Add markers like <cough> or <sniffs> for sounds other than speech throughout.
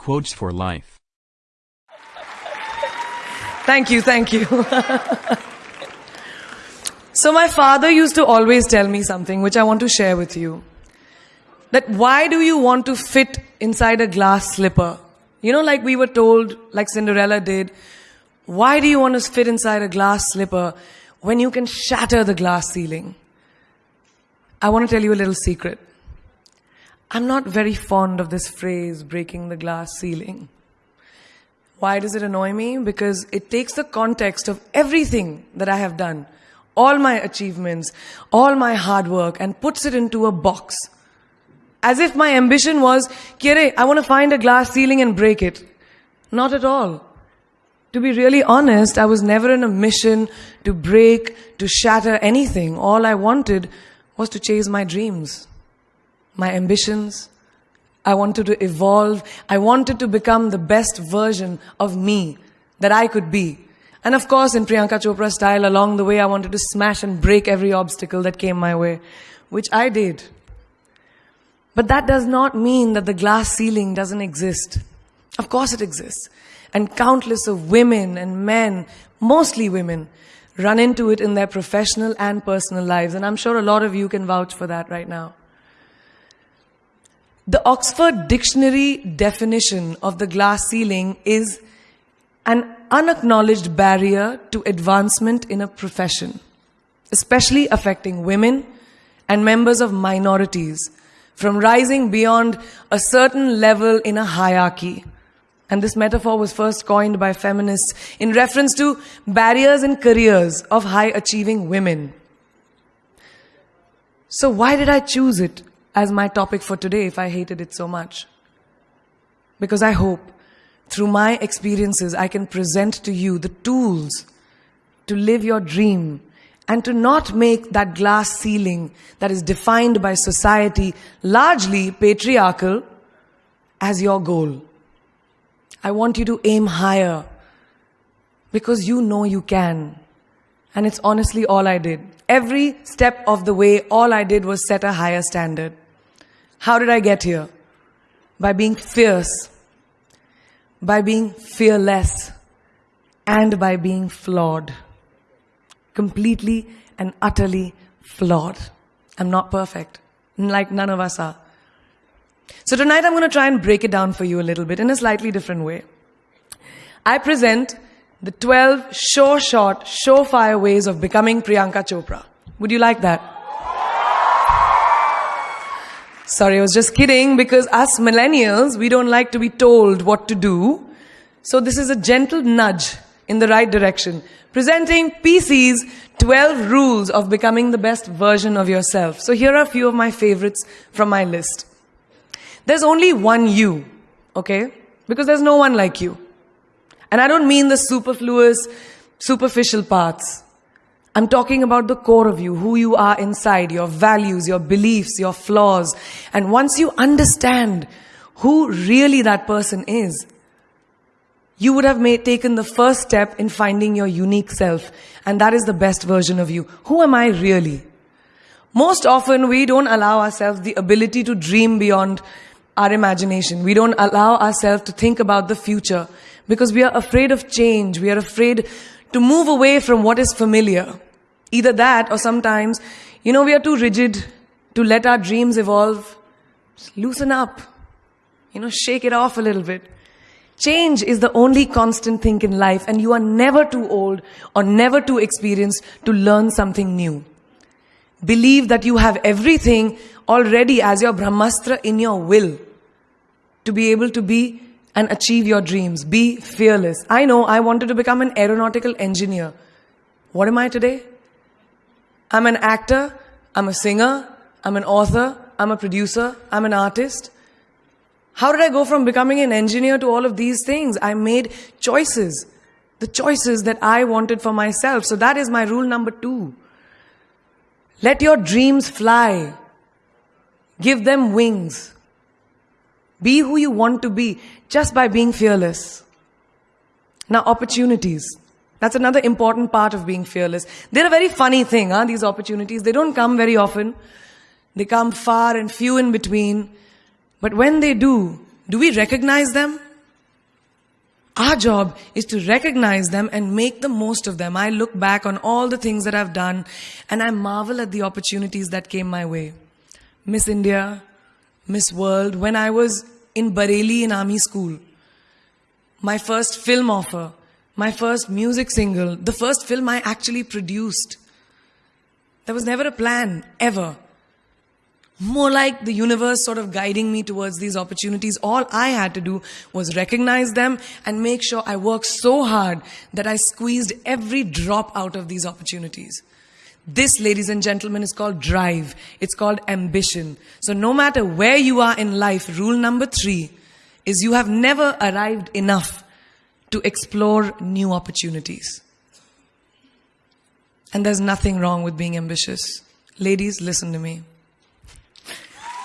Quotes for life. Thank you, thank you. so, my father used to always tell me something which I want to share with you. That why do you want to fit inside a glass slipper? You know, like we were told, like Cinderella did, why do you want to fit inside a glass slipper when you can shatter the glass ceiling? I want to tell you a little secret. I'm not very fond of this phrase, breaking the glass ceiling. Why does it annoy me? Because it takes the context of everything that I have done, all my achievements, all my hard work, and puts it into a box. As if my ambition was, Kire, I want to find a glass ceiling and break it. Not at all. To be really honest, I was never in a mission to break, to shatter anything. All I wanted was to chase my dreams, my ambitions. I wanted to evolve. I wanted to become the best version of me that I could be. And of course, in Priyanka Chopra style, along the way, I wanted to smash and break every obstacle that came my way, which I did. But that does not mean that the glass ceiling doesn't exist. Of course it exists. And countless of women and men, mostly women, run into it in their professional and personal lives. And I'm sure a lot of you can vouch for that right now. The Oxford Dictionary definition of the glass ceiling is an unacknowledged barrier to advancement in a profession, especially affecting women and members of minorities from rising beyond a certain level in a hierarchy. And this metaphor was first coined by feminists in reference to barriers in careers of high achieving women. So why did I choose it as my topic for today if I hated it so much? Because I hope through my experiences I can present to you the tools to live your dream and to not make that glass ceiling that is defined by society, largely patriarchal, as your goal. I want you to aim higher because you know you can. And it's honestly all I did. Every step of the way, all I did was set a higher standard. How did I get here? By being fierce, by being fearless, and by being flawed completely and utterly flawed. I'm not perfect, like none of us are. So tonight I'm going to try and break it down for you a little bit in a slightly different way. I present the 12 sure shot, surefire ways of becoming Priyanka Chopra. Would you like that? Sorry, I was just kidding because us millennials, we don't like to be told what to do. So this is a gentle nudge in the right direction. Presenting PC's 12 rules of becoming the best version of yourself. So here are a few of my favorites from my list. There's only one you, okay? Because there's no one like you. And I don't mean the superfluous, superficial parts. I'm talking about the core of you, who you are inside, your values, your beliefs, your flaws. And once you understand who really that person is, you would have made, taken the first step in finding your unique self. And that is the best version of you. Who am I really? Most often we don't allow ourselves the ability to dream beyond our imagination. We don't allow ourselves to think about the future because we are afraid of change. We are afraid to move away from what is familiar. Either that or sometimes, you know, we are too rigid to let our dreams evolve. Just loosen up. You know, shake it off a little bit. Change is the only constant thing in life and you are never too old or never too experienced to learn something new. Believe that you have everything already as your Brahmastra in your will to be able to be and achieve your dreams. Be fearless. I know I wanted to become an aeronautical engineer. What am I today? I'm an actor, I'm a singer, I'm an author, I'm a producer, I'm an artist. How did I go from becoming an engineer to all of these things? I made choices. The choices that I wanted for myself. So that is my rule number two. Let your dreams fly. Give them wings. Be who you want to be just by being fearless. Now, opportunities. That's another important part of being fearless. They're a very funny thing, huh? these opportunities. They don't come very often. They come far and few in between. But when they do, do we recognize them? Our job is to recognize them and make the most of them. I look back on all the things that I've done and I marvel at the opportunities that came my way. Miss India, Miss World, when I was in Bareilly in army school, my first film offer, my first music single, the first film I actually produced. There was never a plan, ever. More like the universe sort of guiding me towards these opportunities. All I had to do was recognize them and make sure I worked so hard that I squeezed every drop out of these opportunities. This, ladies and gentlemen, is called drive. It's called ambition. So no matter where you are in life, rule number three is you have never arrived enough to explore new opportunities. And there's nothing wrong with being ambitious. Ladies, listen to me.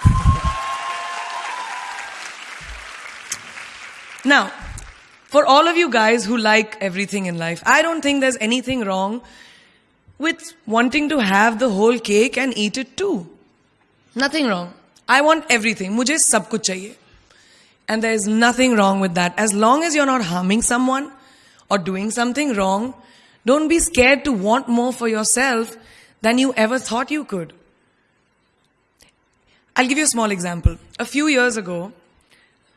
<laughs> now, for all of you guys who like everything in life, I don't think there's anything wrong with wanting to have the whole cake and eat it too. Nothing wrong. I want everything. Mujhe sab kuch chahiye. And there is nothing wrong with that. As long as you're not harming someone or doing something wrong, don't be scared to want more for yourself than you ever thought you could. I'll give you a small example. A few years ago,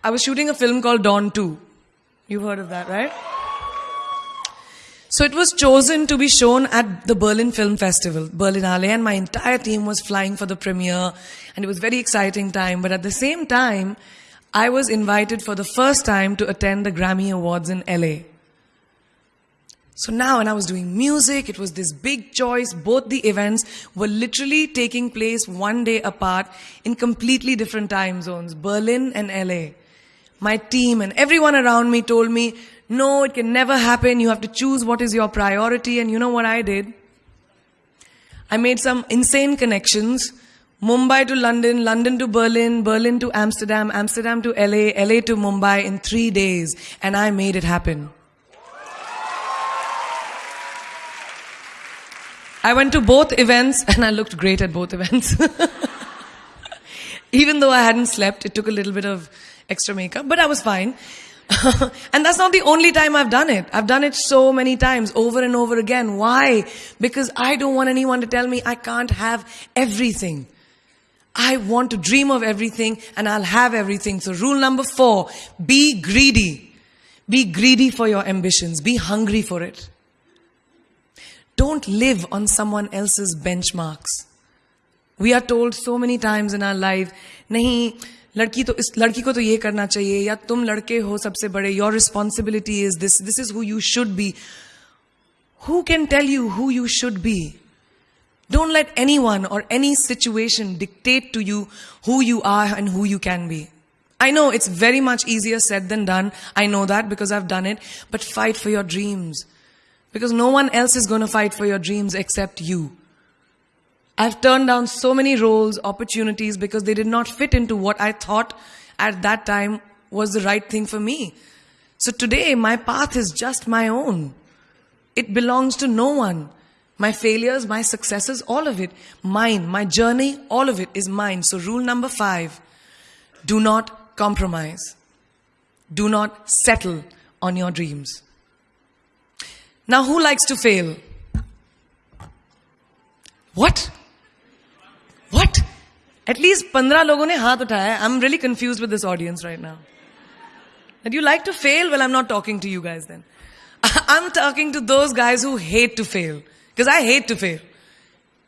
I was shooting a film called Don 2. You've heard of that, right? So it was chosen to be shown at the Berlin Film Festival, Berlinale, and my entire team was flying for the premiere, and it was a very exciting time. But at the same time, I was invited for the first time to attend the Grammy Awards in LA. So now, when I was doing music, it was this big choice. Both the events were literally taking place one day apart in completely different time zones, Berlin and LA. My team and everyone around me told me, no, it can never happen. You have to choose what is your priority. And you know what I did? I made some insane connections. Mumbai to London, London to Berlin, Berlin to Amsterdam, Amsterdam to LA, LA to Mumbai in three days. And I made it happen. I went to both events <laughs> and I looked great at both events. <laughs> Even though I hadn't slept, it took a little bit of extra makeup, but I was fine. <laughs> and that's not the only time I've done it. I've done it so many times, over and over again. Why? Because I don't want anyone to tell me I can't have everything. I want to dream of everything and I'll have everything. So rule number four, be greedy. Be greedy for your ambitions. Be hungry for it. Don't live on someone else's benchmarks. We are told so many times in our life, nahi, लड़की तो इस, लड़की को तो ये करना चाहिए, या तुम लड़के हो सबसे बड़े your responsibility is this this is who you should be who can tell you who you should be don't let anyone or any situation dictate to you who you are and who you can be I know it's very much easier said than done I know that because I've done it but fight for your dreams because no one else is gonna fight for your dreams except you I've turned down so many roles, opportunities because they did not fit into what I thought at that time was the right thing for me. So today, my path is just my own. It belongs to no one. My failures, my successes, all of it, mine. My journey, all of it is mine. So rule number five, do not compromise. Do not settle on your dreams. Now, who likes to fail? What? At least 15 लोगों ने हाथ उठाया I'm really confused with this audience right now. That you like to fail? Well, I'm not talking to you guys then. <laughs> I'm talking to those guys who hate to fail. Because I hate to fail.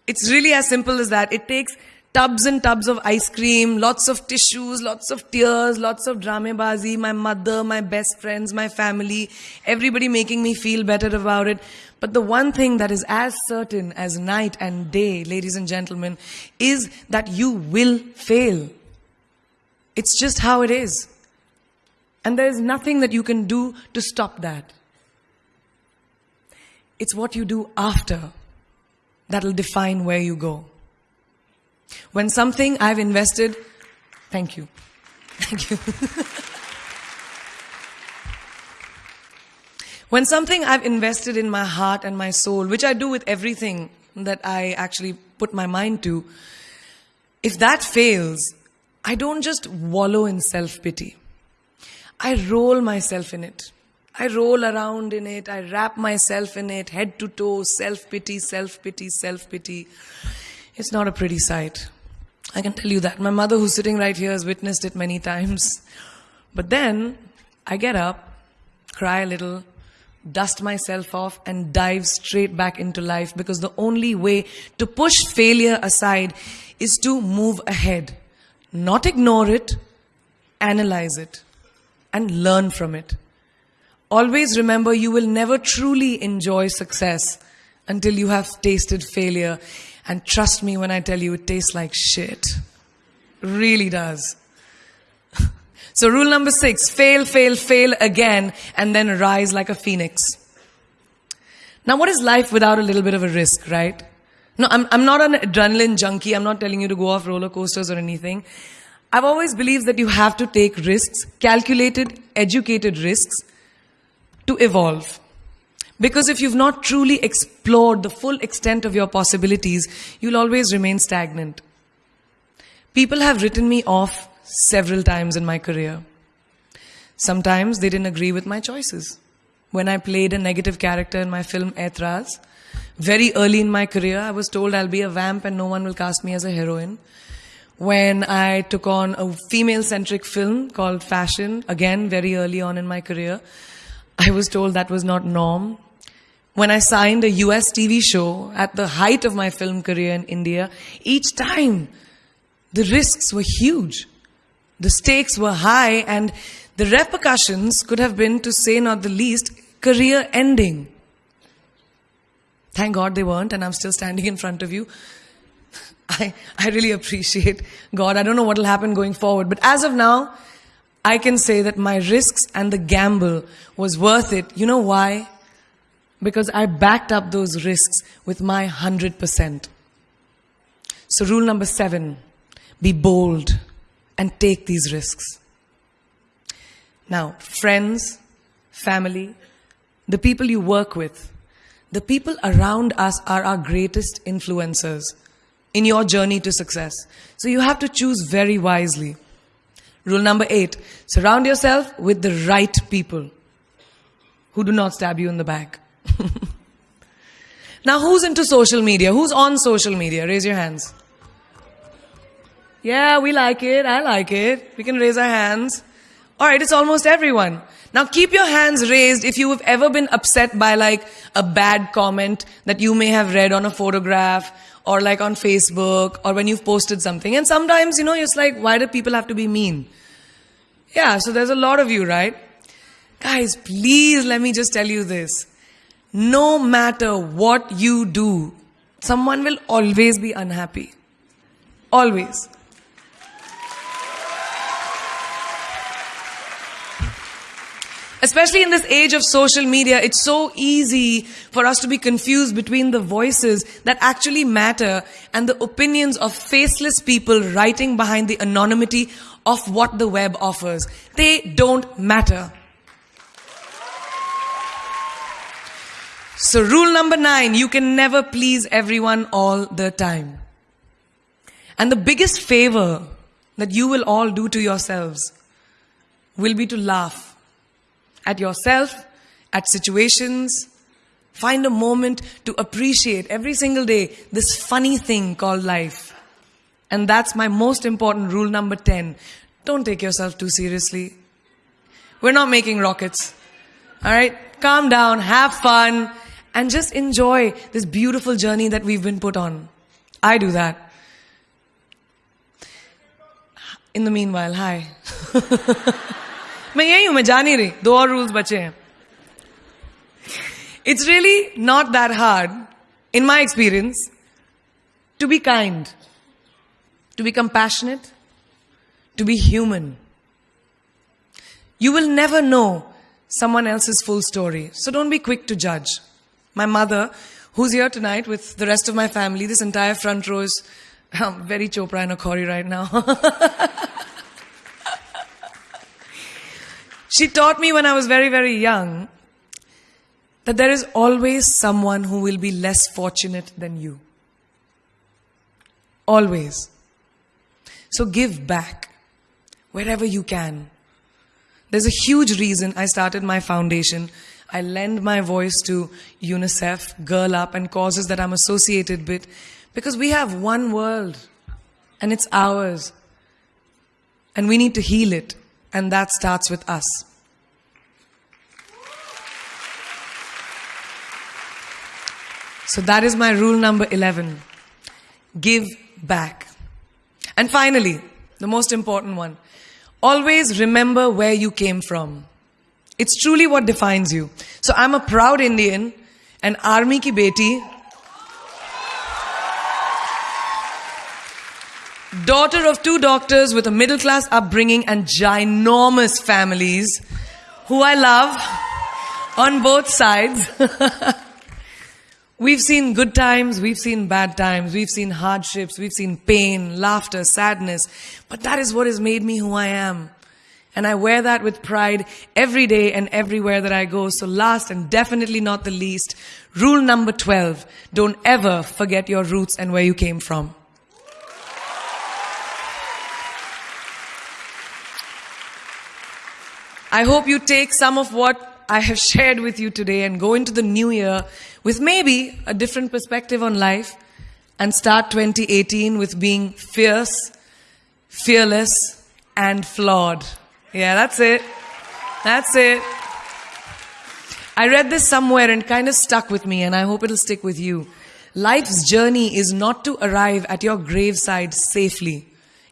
It's really as simple as that. It takes tubs and tubs of ice cream, lots of tissues, lots of tears, lots of dramabazi, my mother, my best friends, my family, everybody making me feel better about it. But the one thing that is as certain as night and day, ladies and gentlemen, is that you will fail. It's just how it is. And there is nothing that you can do to stop that. It's what you do after that'll define where you go. When something I've invested, thank you. Thank you. <laughs> when something I've invested in my heart and my soul, which I do with everything that I actually put my mind to, if that fails, I don't just wallow in self pity. I roll myself in it. I roll around in it, I wrap myself in it, head to toe, self pity, self pity, self pity. It's not a pretty sight. I can tell you that. My mother, who's sitting right here, has witnessed it many times. But then I get up, cry a little, dust myself off, and dive straight back into life because the only way to push failure aside is to move ahead, not ignore it, analyze it, and learn from it. Always remember you will never truly enjoy success until you have tasted failure. And trust me when I tell you, it tastes like shit. Really does. <laughs> So, rule number six fail, fail, fail again, and then rise like a phoenix. Now, what is life without a little bit of a risk, right? No, I'm, I'm not an adrenaline junkie. I'm not telling you to go off roller coasters or anything. I've always believed that you have to take risks, calculated, educated risks, to evolve. Because if you've not truly explored the full extent of your possibilities, you'll always remain stagnant. People have written me off several times in my career. Sometimes they didn't agree with my choices. When I played a negative character in my film Aitraz, very early in my career, I was told I'll be a vamp and no one will cast me as a heroine. When I took on a female centric film called Fashion, again, very early on in my career, I was told that was not norm. When I signed a US TV show at the height of my film career in India, each time the risks were huge. The stakes were high and the repercussions could have been, to say not the least, career ending. Thank God they weren't, and I'm still standing in front of you. <laughs> I, I really appreciate God. I don't know what will happen going forward, but as of now, I can say that my risks and the gamble was worth it. You know why? Because I backed up those risks with my 100%. So, rule number seven be bold and take these risks. Now, friends, family, the people you work with, the people around us are our greatest influencers in your journey to success. So you have to choose very wisely. Rule number eight surround yourself with the right people who do not stab you in the back. <laughs> now, who's into social media? Who's on social media? Raise your hands. Yeah, we like it. I like it. We can raise our hands. All right, it's almost everyone. Now keep your hands raised if you have ever been upset by like a bad comment that you may have read on a photograph or like on Facebook or when you've posted something. And sometimes, you know, it's like, why do people have to be mean? Yeah, so there's a lot of you, right? Guys, please let me just tell you this. No matter what you do, someone will always be unhappy. Always. Especially in this age of social media, it's so easy for us to be confused between the voices that actually matter and the opinions of faceless people writing behind the anonymity of what the web offers. They don't matter. So, rule number nine you can never please everyone all the time. And the biggest favor that you will all do to yourselves will be to laugh at yourself, at situations. Find a moment to appreciate every single day this funny thing called life. And that's my most important rule number 10. Don't take yourself too seriously. We're not making rockets. All right? Calm down, have fun, and just enjoy this beautiful journey that we've been put on. I do that. In the meanwhile, hi. <laughs> मैं यही हूं मैं जा नहीं रही दो और rules बचे हैं it's really not that hard in my experience to be kind to be compassionate to be human. You will never know someone else's full story, so don't be quick to judge. My mother, who's here tonight with the rest of my family, this entire front row is I'm very Chopra and Akhori right now. <laughs> She taught me when I was very, very young that there is always someone who will be less fortunate than you. Always. So give back wherever you can. There's a huge reason I started my foundation. I lend my voice to UNICEF, Girl Up, and causes that I'm associated with because we have one world and it's ours. And we need to heal it, and that starts with us. So that is my rule number 11 give back. And finally, the most important one always remember where you came from. It's truly what defines you. So I'm a proud Indian, an army ki beti, daughter of two doctors with a middle class upbringing and ginormous families who I love on both sides. <laughs> we've seen good times, we've seen bad times, we've seen hardships, we've seen pain, laughter, sadness, but that is what has made me who I am. And I wear that with pride every day and everywhere that I go. So last and definitely not the least, rule number 12, don't ever forget your roots and where you came from. I hope you take some of what I have <laughs> shared with you today and go into the new year with maybe a different perspective on life and start 2018 with being fierce, fearless, and flawed. Yeah, that's it. That's it. I read this somewhere and kind of stuck with me, and I hope it'll stick with you. Life's journey is not to arrive at your graveside safely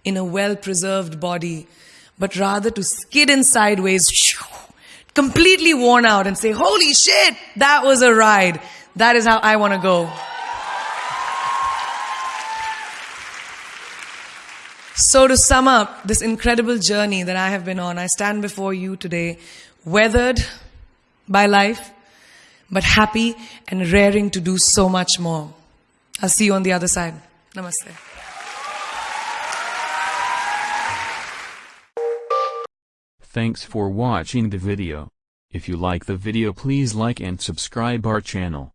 in a well preserved body, but rather to skid in sideways, <sniffs> completely worn out, and say, Holy shit, that was a ride. That is how I want to go. So, to sum up this incredible journey that I have been on, I stand before you today, weathered by life, but happy and raring to do so much more. I'll see you on the other side. Namaste. Thanks for watching the video. If you like the video please like and subscribe our channel.